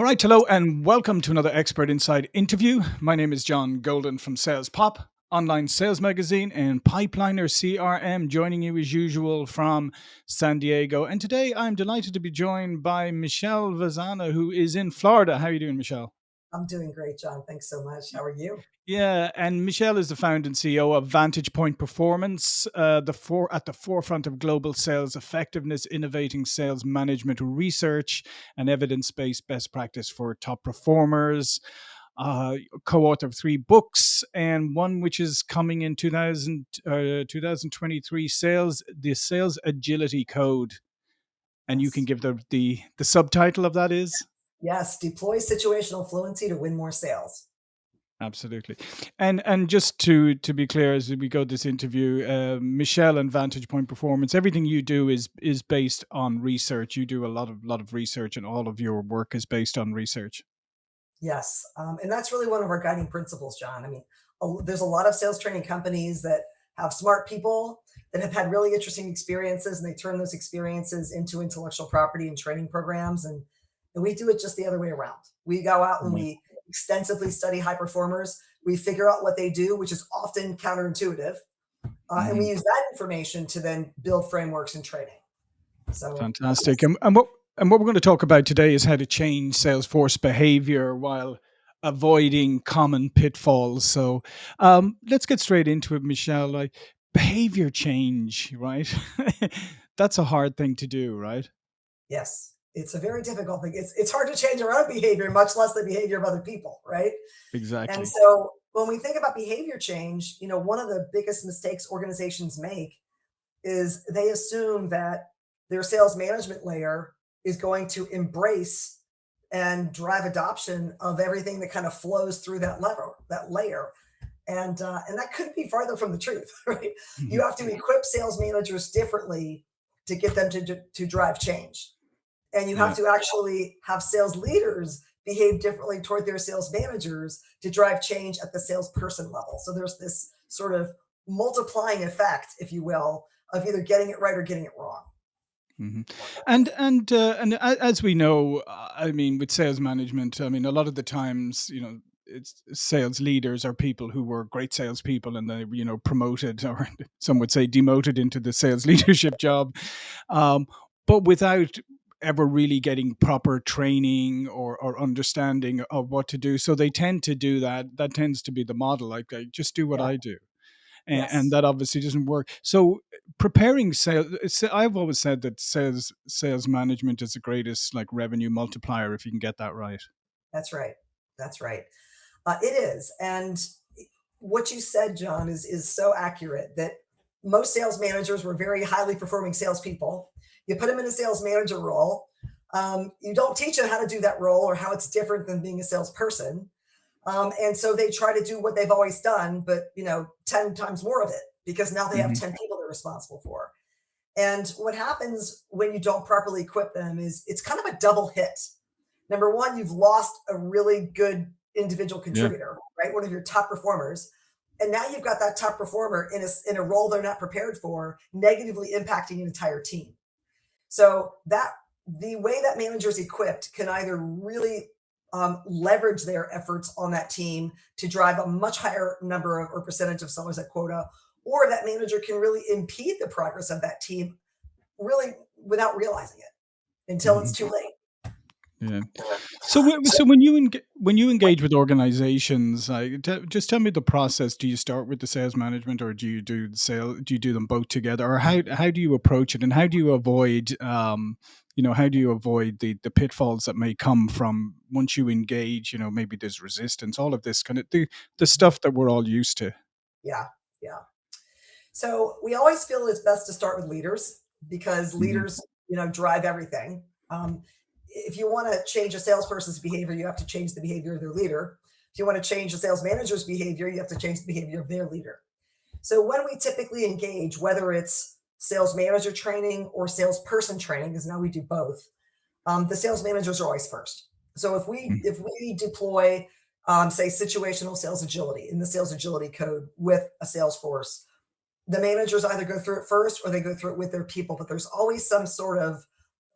All right, hello and welcome to another Expert Insights interview. My name is John Golden from Sales Pop, online sales magazine, and Pipeliner CRM, joining you as usual from San Diego. And today I'm delighted to be joined by Michelle Vazzana, who is in Florida. How are you doing, Michelle? I'm doing great, John. Thanks so much. How are you? Yeah, and Michelle is the founder and CEO of Vantage Point Performance, uh, the for, at the forefront of global sales effectiveness, innovating sales management research and evidence-based best practice for top performers. Uh, co-author of three books and one which is coming in 2000, uh, 2023 sales the sales agility code and you can give the the the subtitle of that is Yes, deploy situational fluency to win more sales. Absolutely. And and just to to be clear, as we go this interview, uh, Michelle and Vantage Point Performance, everything you do is is based on research. You do a lot of lot of research, and all of your work is based on research. Yes, um, and that's really one of our guiding principles, John. I mean, a there's a lot of sales training companies that have smart people that have had really interesting experiences, and they turn those experiences into intellectual property and training programs, and and we do it just the other way around. We go out and Right. we extensively study high performers. We figure out what they do, which is often counterintuitive, uh, and we Mhm. use that information to then build frameworks and training. So, Fantastic. And, and what and what we're going to talk about today is how to change Salesforce behavior while avoiding common pitfalls. So um, let's get straight into it, Michelle. Like behavior change, right? That's a hard thing to do, right? Yes, it's a very difficult thing. It's it's hard to change our own behavior, much less the behavior of other people, right? Exactly. And so when we think about behavior change, you know, one of the biggest mistakes organizations make is they assume that their sales management layer is going to embrace and drive adoption of everything that kind of flows through that lever, that layer. And uh, and that couldn't be farther from the truth, right? You Mhm. have to equip sales managers differently to get them to, to drive change and you have Yeah. to actually have sales leaders behave differently toward their sales managers to drive change at the salesperson level. So there's this sort of multiplying effect, if you will, of either getting it right or getting it wrong. Mhm. And and uh, and as we know, I mean, with sales management, I mean, a lot of the times, you know, it's sales leaders are people who were great salespeople and they, you know, promoted or some would say demoted into the sales leadership job, um, but without ever really getting proper training or, or understanding of what to do. So they tend to do that. That tends to be the model. Like, like just do what Yeah. I do and, and that obviously doesn't work. So preparing sales, I've always said that sales sales management is the greatest like revenue multiplier if you can get that right. That's right. That's right. Uh, it is. And what you said, John, is is so accurate that most sales managers were very highly performing salespeople. You put them in a sales manager role. Um, you don't teach them how to do that role or how it's different than being a salesperson. Um, and so they try to do what they've always done, but you know, 10 times more of it because now they have hmm 10 people they're responsible for. And what happens when you don't properly equip them is it's kind of a double hit. Number one, you've lost a really good individual Yeah. contributor, right? One of your top performers. And now you've got that top performer in a, in a role they're not prepared for, negatively impacting an entire team. So that the way that manager's equipped can either really um, leverage their efforts on that team to drive a much higher number of or percentage of sellers at quota, or that manager can really impede the progress of that team really without realizing it until hmm it's too late. Yeah. So, so when you when you engage with organizations, like, t- just tell me the process. Do you start with the sales management, or do you do the sale? Do you do them both together, or how how do you approach it, and how do you avoid, um, you know, how do you avoid the the pitfalls that may come from once you engage? You know, maybe there's resistance, all of this kind of the the stuff that we're all used to. Yeah, yeah. So we always feel it's best to start with leaders because hmm leaders, you know, drive everything. Um, if you want to change a salesperson's behavior, you have to change the behavior of their leader. If you want to change a sales manager's behavior, you have to change the behavior of their leader. So when we typically engage, whether it's sales manager training or salesperson training, because now we do both, um, the sales managers are always first. So if we if we deploy, um, say, situational sales agility in the sales agility code with a sales force, the managers either go through it first or they go through it with their people, but there's always some sort of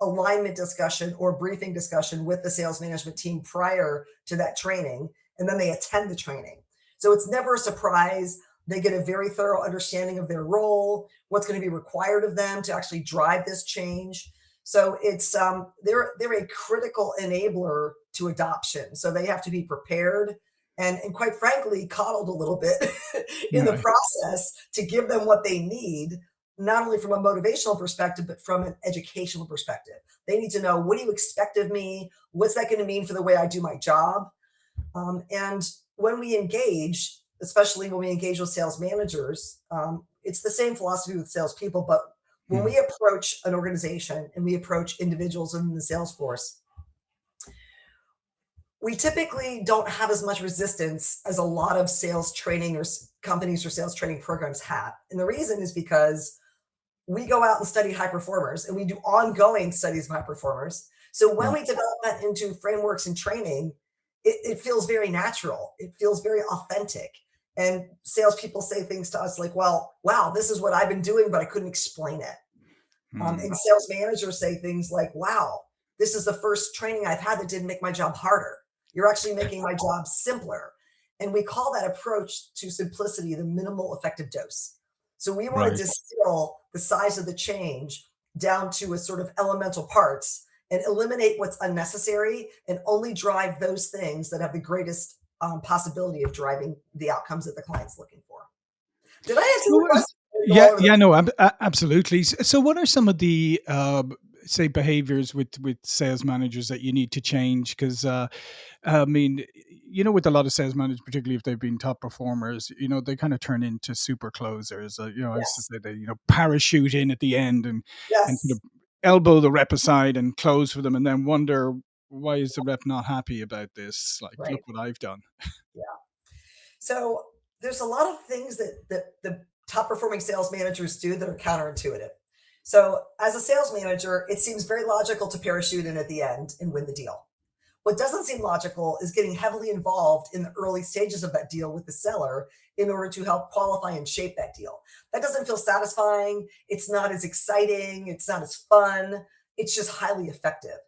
alignment discussion or briefing discussion with the sales management team prior to that training, and then they attend the training. So it's never a surprise. They get a very thorough understanding of their role, what's going to be required of them to actually drive this change. So it's um, they're they're a critical enabler to adoption. So they have to be prepared and, and quite frankly, coddled a little bit in the process to give them what they need, not only from a motivational perspective, but from an educational perspective. They need to know what do you expect of me? What's that going to mean for the way I do my job? Um, and when we engage, especially when we engage with sales managers, um, it's the same philosophy with salespeople. But when Mm. we approach an organization and we approach individuals in the sales force, we typically don't have as much resistance as a lot of sales training or companies or sales training programs have. And the reason is because we go out and study high performers and we do ongoing studies of high performers. So when we develop that into frameworks and training, it, it feels very natural. It feels very authentic. And salespeople say things to us like, well, wow, this is what I've been doing, but I couldn't explain it. Um, Mm. and sales managers say things like, wow, this is the first training I've had that didn't make my job harder. You're actually making my job simpler. And we call that approach to simplicity the minimal effective dose. So we want to distill the size of the change down to a sort of elemental parts and eliminate what's unnecessary and only drive those things that have the greatest um, possibility of driving the outcomes that the client's looking for. Did I answer your uh, question? Or did I go yeah, the yeah, no, ab- absolutely. So, what are some of the uh, say behaviors with with sales managers that you need to change? Because uh, I mean, you know, with a lot of sales managers, particularly if they've been top performers, you know, they kind of turn into super closers. Uh, you know, I used to say they, you know, parachute in at the end and and sort of elbow the rep aside and close for them, and then wonder why is the rep not happy about this? Like, look what I've done. Yeah. So there's a lot of things that that the top performing sales managers do that are counterintuitive. So as a sales manager, it seems very logical to parachute in at the end and win the deal. What doesn't seem logical is getting heavily involved in the early stages of that deal with the seller in order to help qualify and shape that deal. That doesn't feel satisfying. It's not as exciting. It's not as fun. It's just highly effective.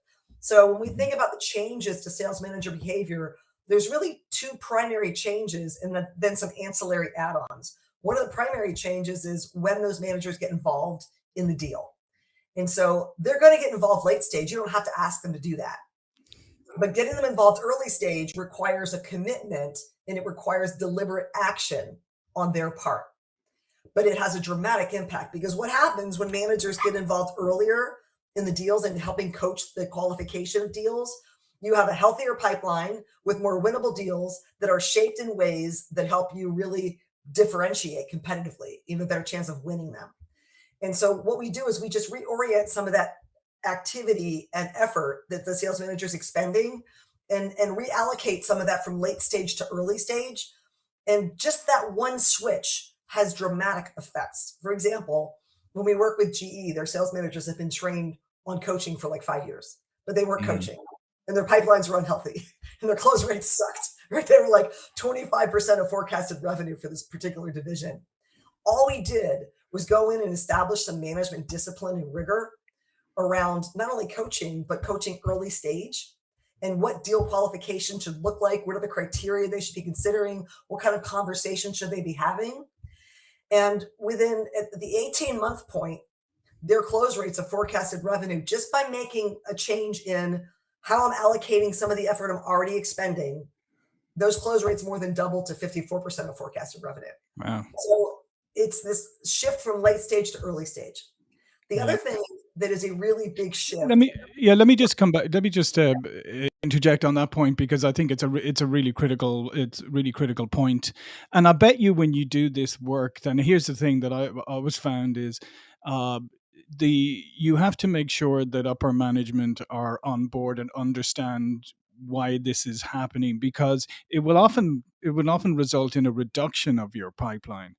So when we think about the changes to sales manager behavior, there's really two primary changes and then some ancillary add-ons. One of the primary changes is when those managers get involved in the deal. And so they're going to get involved late stage. You don't have to ask them to do that. But getting them involved early stage requires a commitment and it requires deliberate action on their part. But it has a dramatic impact because what happens when managers get involved earlier in the deals and helping coach the qualification of deals? You have a healthier pipeline with more winnable deals that are shaped in ways that help you really differentiate competitively, even better chance of winning them. And so what we do is we just reorient some of that activity and effort that the sales manager is expending and, and reallocate some of that from late stage to early stage. And just that one switch has dramatic effects. For example, when we work with GE, their sales managers have been trained on coaching for like five years, but they weren't Mm. coaching and their pipelines were unhealthy and their close rates sucked. Right? They were like 25% of forecasted revenue for this particular division all we did was go in and establish some management discipline and rigor around not only coaching, but coaching early stage and what deal qualification should look like. What are the criteria they should be considering? What kind of conversation should they be having? And within at the 18 month point, their close rates of forecasted revenue, just by making a change in how I'm allocating some of the effort I'm already expending, those close rates more than doubled to 54% of forecasted revenue. Wow. So it's this shift from late stage to early stage. The other thing that is a really big shift. Let me yeah, let me just come back. Let me just uh, interject on that point because I think it's a it's a really critical it's really critical point. And I bet you when you do this work, then here's the thing that I always found is uh, the you have to make sure that upper management are on board and understand why this is happening because it will often it will often result in a reduction of your pipeline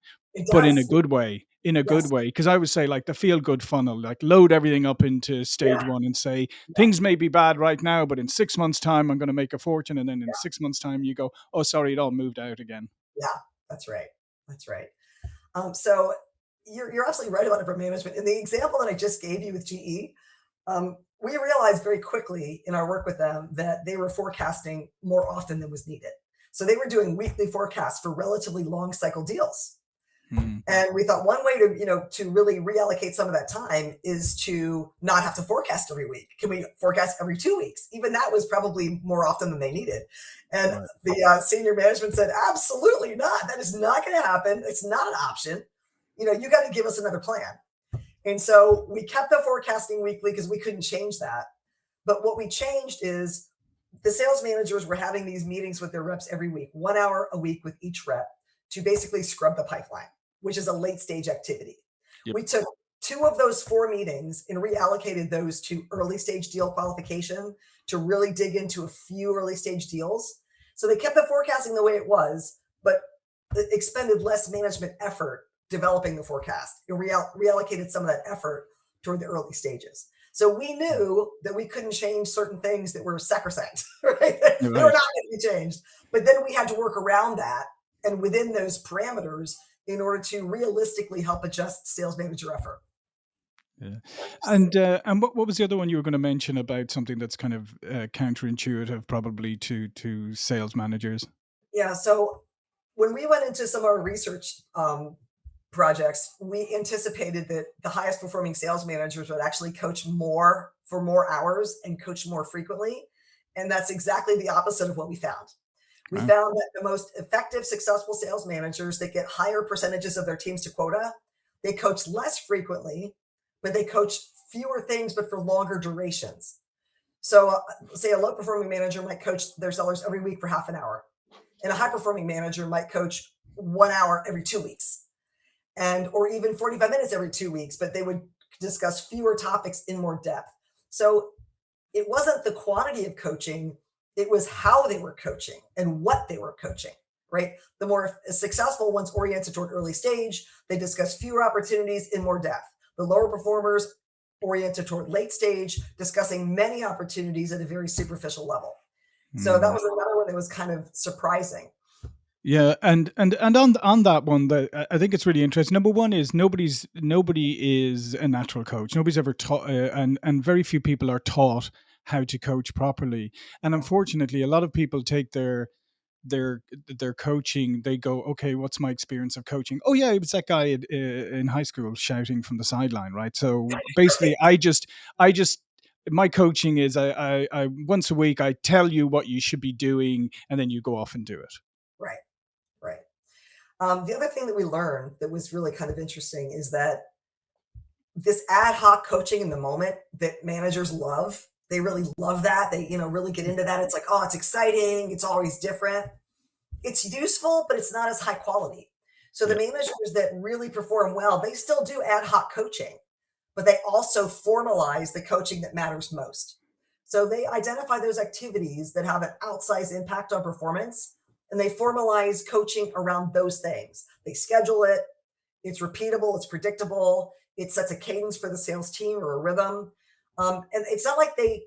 but in a good way in a good way because i would say like the feel good funnel like load everything up into Yeah. stage one and say Yeah. things may be bad right now but in six months time i'm going to make a fortune and then in Yeah. six months time you go oh sorry it all moved out again Yeah. That's right. That's right. Um, so you're, you're absolutely right about upper management. In the example that I just gave you with GE, Um, we realized very quickly in our work with them that they were forecasting more often than was needed. So they were doing weekly forecasts for relatively long cycle deals. Mhm. And we thought one way to, you know, to really reallocate some of that time is to not have to forecast every week. Can we forecast every two weeks? Even that was probably more often than they needed. And Right. the uh, senior management said, absolutely not. That is not going to happen. It's not an option. You know, you got to give us another plan. And so we kept the forecasting weekly because we couldn't change that. But what we changed is the sales managers were having these meetings with their reps every week, one hour a week with each rep to basically scrub the pipeline, which is a late stage activity. Yep. We took two of those four meetings and reallocated those to early stage deal qualification to really dig into a few early stage deals. So they kept the forecasting the way it was, but expended less management effort developing the forecast. It reall- reallocated some of that effort toward the early stages. So we knew that we couldn't change certain things that were sacrosanct, right? they were not going to be changed. But then we had to work around that and within those parameters in order to realistically help adjust sales manager effort. Yeah. And uh, and what, what was the other one you were going to mention about something that's kind of uh, counterintuitive, probably to to sales managers? Yeah. So when we went into some of our research um, projects, we anticipated that the highest performing sales managers would actually coach more for more hours and coach more frequently. And that's exactly the opposite of what we found. We found that the most effective, successful sales managers that get higher percentages of their teams to quota, they coach less frequently, but they coach fewer things, but for longer durations. So, uh, say a low performing manager might coach their sellers every week for half an hour, and a high performing manager might coach one hour every two weeks and or even 45 minutes every two weeks, but they would discuss fewer topics in more depth. So it wasn't the quantity of coaching, it was how they were coaching and what they were coaching, right? The more successful ones oriented toward early stage, they discuss fewer opportunities in more depth. The lower performers oriented toward late stage, discussing many opportunities at a very superficial level. So that Mm. was another one that was kind of surprising. Yeah, and and and on on that one, that I I think it's really interesting. Number one is nobody's nobody is a natural coach. Nobody's ever taught, uh, and and very few people are taught how to coach properly. And unfortunately, a lot of people take their their their coaching. They go, okay, what's my experience of coaching? Oh yeah, it was that guy in, uh, in high school shouting from the sideline, right? So basically, I just I just my coaching is I, I I once a week I tell you what you should be doing, and then you go off and do it. Um, the other thing that we learned that was really kind of interesting is that this ad hoc coaching in the moment that managers love, they really love that. They, you know, really get into that. It's like, oh, it's exciting. It's always different. It's useful, but it's not as high quality. So the managers that really perform well, they still do ad hoc coaching, but they also formalize the coaching that matters most. So they identify those activities that have an outsized impact on performance and they formalize coaching around those things. They schedule it, it's repeatable, it's predictable, it sets a cadence for the sales team or a rhythm. Um, and it's not like they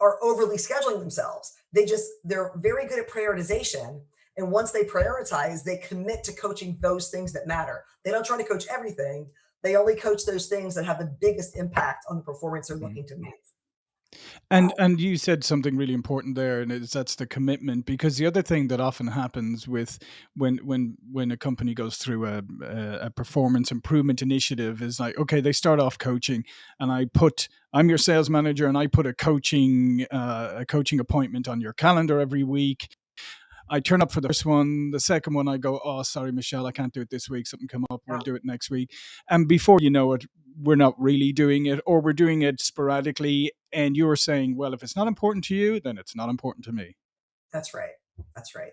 are overly scheduling themselves. They just, they're very good at prioritization. And once they prioritize, they commit to coaching those things that matter. They don't try to coach everything. They only coach those things that have the biggest impact on the performance they're Mm. looking to move. And and you said something really important there, and it's that's the commitment. Because the other thing that often happens with when when when a company goes through a a, a performance improvement initiative is like, okay, they start off coaching, and I put I'm your sales manager, and I put a coaching uh, a coaching appointment on your calendar every week. I turn up for the first one. The second one, I go, oh, sorry, Michelle, I can't do it this week. Something come up. We'll do it next week. And before you know it, we're not really doing it, or we're doing it sporadically. And you're saying, well, if it's not important to you, then it's not important to me. that's right. That's right.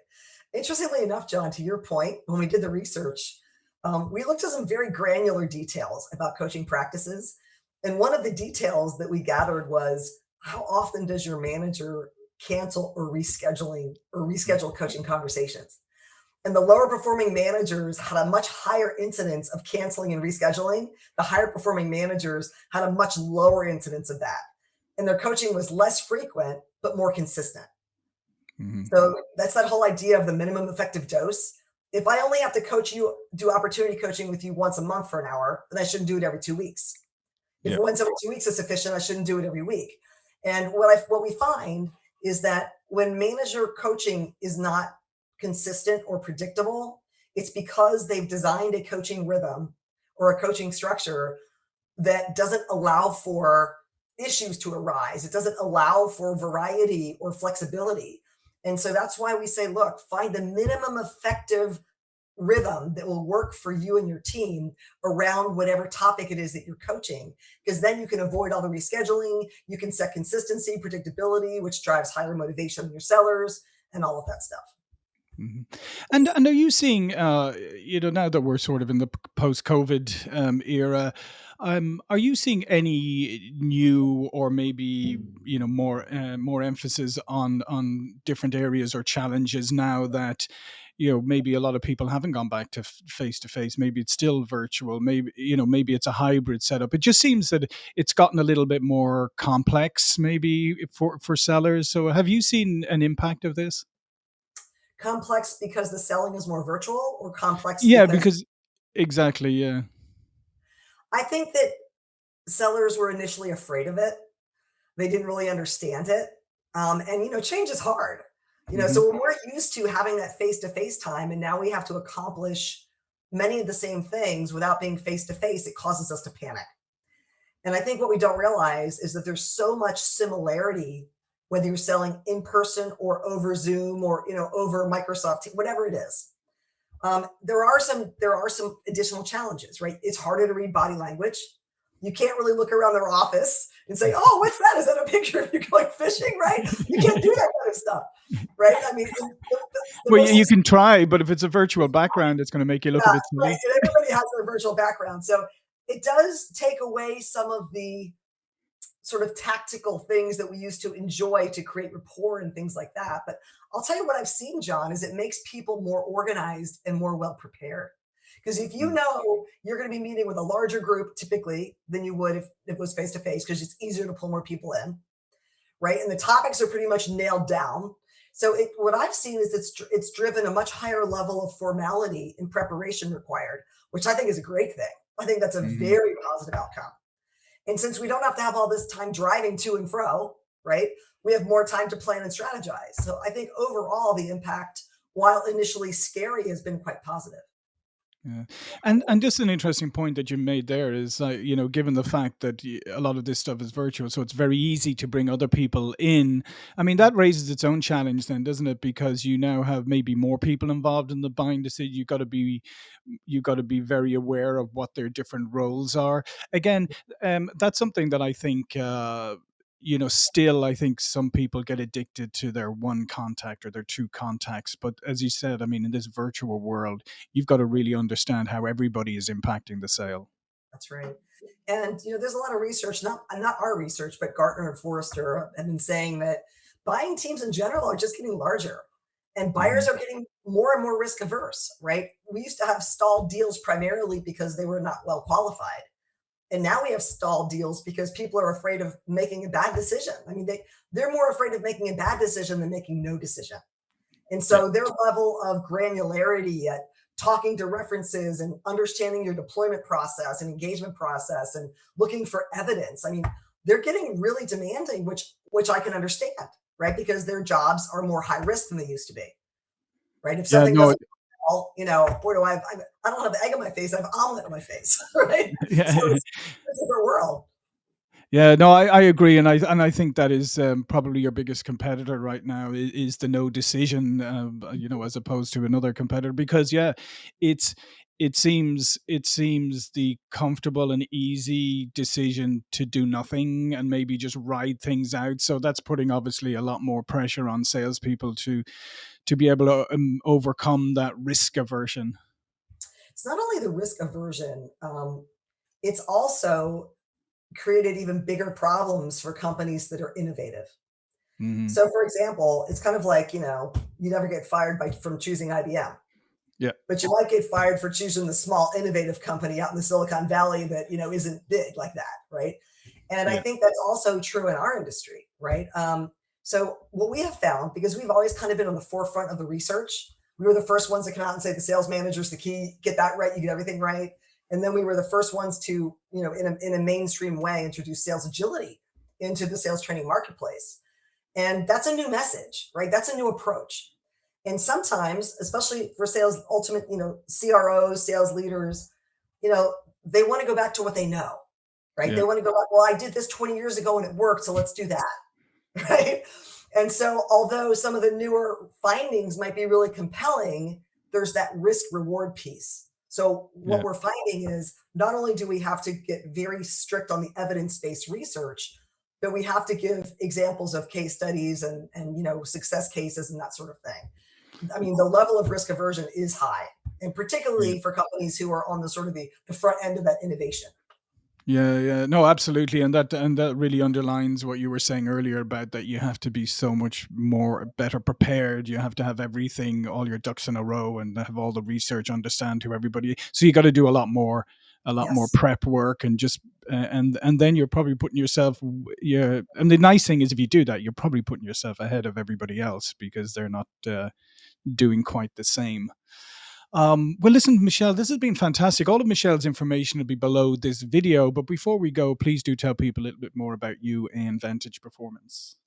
Interestingly enough, John, to your point, when we did the research, um, we looked at some very granular details about coaching practices. And one of the details that we gathered was how often does your manager cancel or rescheduling or reschedule coaching conversations? And the lower performing managers had a much higher incidence of canceling and rescheduling. The higher performing managers had a much lower incidence of that. And their coaching was less frequent, but more consistent. Mhm. So that's that whole idea of the minimum effective dose. If I only have to coach you, do opportunity coaching with you once a month for an hour, then I shouldn't do it every two weeks. If Yeah. once every 2 weeks is sufficient, I shouldn't do it every week. And what I what we find is that when manager coaching is not consistent or predictable, it's because they've designed a coaching rhythm or a coaching structure that doesn't allow for issues to arise. It doesn't allow for variety or flexibility. And so that's why we say, look, find the minimum effective rhythm that will work for you and your team around whatever topic it is that you're coaching because then you can avoid all the rescheduling you can set consistency predictability which drives higher motivation in your sellers and all of that stuff Mhm. And and are you seeing, uh, you know, now that we're sort of in the post-COVID um, era, um, are you seeing any new or maybe you know more uh, more emphasis on on different areas or challenges now that you know maybe a lot of people haven't gone back to face to face maybe it's still virtual maybe you know maybe it's a hybrid setup. It just seems that it's gotten a little bit more complex maybe for for sellers. So have you seen an impact of this complex because the selling is more virtual or complex Yeah, because because exactly, yeah. i think that sellers were initially afraid of it they didn't really understand it um, and you know change is hard you know Mhm. so when we're used to having that face-to-face time and now we have to accomplish many of the same things without being face to face it causes us to panic And I think what we don't realize is that there's so much similarity, whether you're selling in person or over Zoom or you know over Microsoft, whatever it is. Um, there are some there are some additional challenges, right? It's harder to read body language. You can't really look around their office and say, "Oh, what's that? Is that a picture of you going fishing?" Right? You can't do that kind of stuff, right? I mean, the, the, the Well, you you can try, but if it's a virtual background, it's gonna make you look a yeah, bit right. silly. And everybody has their virtual background, so it does take away some of the sort of tactical things that we used to enjoy to create rapport and things like that. But I'll tell you what I've seen, John, is it makes people more organized and more well prepared. Because if you Mm, know you're going to be meeting with a larger group typically than you would if it was face to face, because it's easier to pull more people in, right? And the topics are pretty much nailed down. So it, what I've seen is it's it's driven a much higher level of formality and preparation required, which I think is a great thing. I think that's a mhm. very positive outcome. And since we don't have to have all this time driving to and fro, right, we have more time to plan and strategize. So I think overall, the impact, while initially scary, has been quite positive. Yeah, and and just an interesting point that you made there is, uh, you know, given the fact that a lot of this stuff is virtual, so it's very easy to bring other people in. I mean, that raises its own challenge, then, doesn't it? Because you now have maybe more people involved in the buying decision. You've got to be, you've got to be very aware of what their different roles are. Again, um, that's something that I think. Uh, you know, still, I think some people get addicted to their one contact or their two contacts. But as you said, I mean, in this virtual world, you've got to really understand how everybody is impacting the sale. That's right. And you know, there's a lot of research, not not our research, but Gartner and Forrester have been saying that buying teams in general are just getting larger, and buyers Mhm. are getting more and more risk averse. Right? We used to have stalled deals primarily because they were not well qualified, and now we have stalled deals because people are afraid of making a bad decision. I mean, they they're more afraid of making a bad decision than making no decision. And so their level of granularity at talking to references and understanding your deployment process and engagement process and looking for evidence. I mean, they're getting really demanding, which which I can understand, right? Because their jobs are more high risk than they used to be, right? If Yeah, something no, doesn't well, you know, boy, do I have, I don't have egg on my face, I have omelet on my face, right? So yeah. it's, it's a different world. Yeah, no, I, I agree, and I and I think that is um, probably your biggest competitor right now is, is the no decision, um, uh, you know, as opposed to another competitor. Because yeah, it's it seems it seems the comfortable and easy decision to do nothing and maybe just ride things out. So that's putting obviously a lot more pressure on salespeople to to be able to um, overcome that risk aversion. It's not only the risk aversion, um, it's also created even bigger problems for companies that are innovative. hmm So, for example, it's kind of like, you know, you never get fired by from choosing IBM, Yeah, but you might get fired for choosing the small innovative company out in the Silicon Valley that, you know, isn't big like that, right? And I think that's also true in our industry, right? Um, so what we have found, because we've always kind of been on the forefront of the research, we were the first ones to come out and say the sales manager's the key, get that right, you get everything right. And then we were the first ones to, you know, in a, in a mainstream way, introduce sales agility into the sales training marketplace. And that's a new message, right? That's a new approach. And sometimes, especially for sales, ultimate, you know, CROs, sales leaders, you know, they want to go back to what they know, right? Yeah. They want to go back, well, I did this 20 years ago and it worked, so let's do that, right? And so, although some of the newer findings might be really compelling, there's that risk reward piece. So, what Yeah. we're finding is not only do we have to get very strict on the evidence based research, but we have to give examples of case studies and, and you know success cases and that sort of thing. I mean, the level of risk aversion is high, and particularly for companies who are on the sort of the, the front end of that innovation. Yeah, yeah. No, absolutely. And that and that really underlines what you were saying earlier about that you have to be so much more better prepared. You have to have everything, all your ducks in a row and have all the research, understand who everybody so you got to do a lot more a lot more prep work and just uh, and and then you're probably putting yourself yeah and the nice thing is if you do that you're probably putting yourself ahead of everybody else because they're not uh, doing quite the same um, well, listen, Michelle, this has been fantastic. All of Michelle's information will be below this video. But before we go, please do tell people a little bit more about you and Vantage Performance.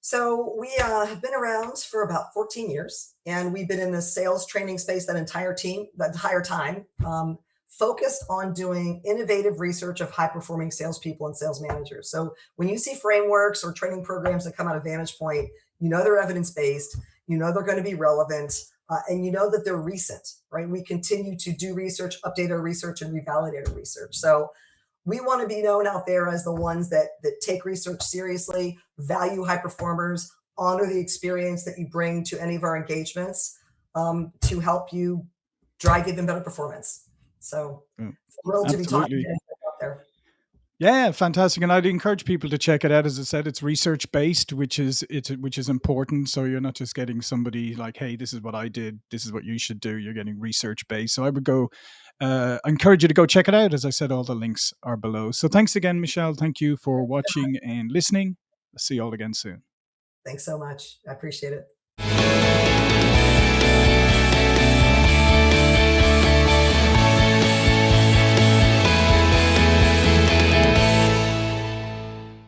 So we uh, have been around for about 14 years, and we've been in the sales training space that entire team, that entire time, um, focused on doing innovative research of high performing salespeople and sales managers. So when you see frameworks or training programs that come out of Vantage Point, you know they're evidence based, you know they're going to be relevant, uh, and you know that they're recent, right? We continue to do research, update our research, and revalidate our research. So we want to be known out there as the ones that that take research seriously, value high performers, honor the experience that you bring to any of our engagements um, to help you drive even better performance. So Mm, thrilled to be talking to Absolutely. you out there. Yeah, fantastic. And I'd encourage people to check it out. As I said, it's research based, which is it's which is important. So you're not just getting somebody like, hey, this is what I did, this is what you should do. You're getting research based. So I would go uh encourage you to go check it out. As I said, all the links are below. So thanks again, Michelle. Thank you for watching and listening. See you all again soon. Thanks so much. I appreciate it.